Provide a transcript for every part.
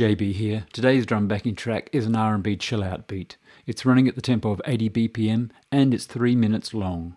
JB here. Today's drum backing track is an R&B chill out beat. It's running at the tempo of 80 BPM and it's 3 minutes long.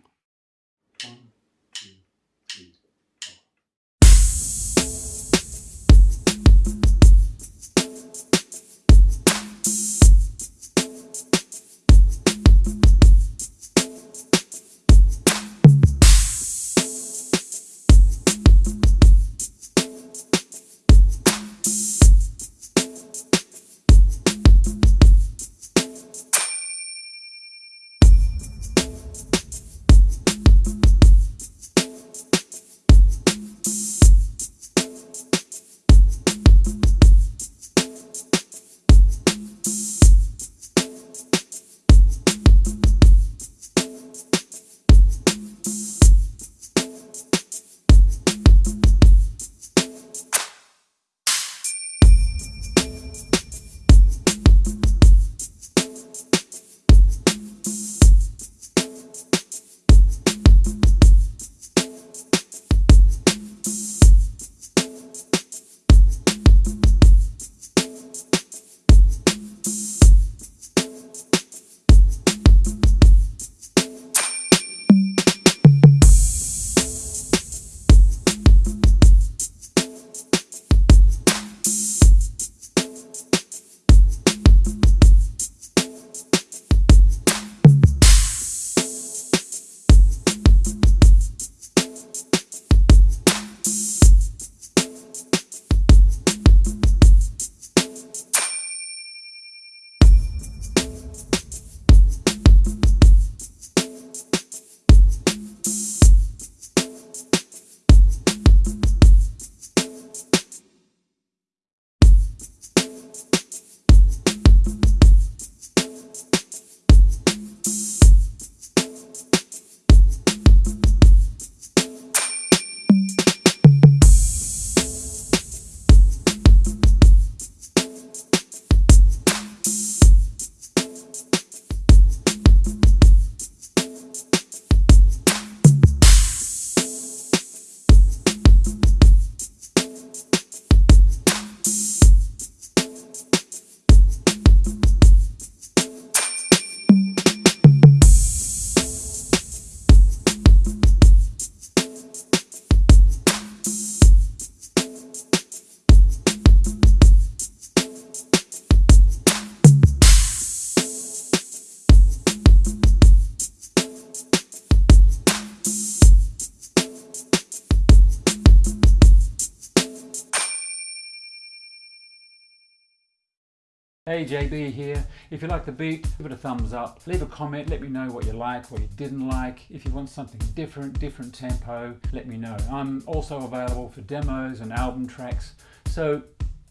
Hey JB here. If you like the beat, give it a thumbs up. Leave a comment, let me know what you like, what you didn't like. If you want something different, different tempo, let me know. I'm also available for demos and album tracks, so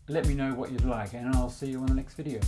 let me know what you'd like and I'll see you on the next video.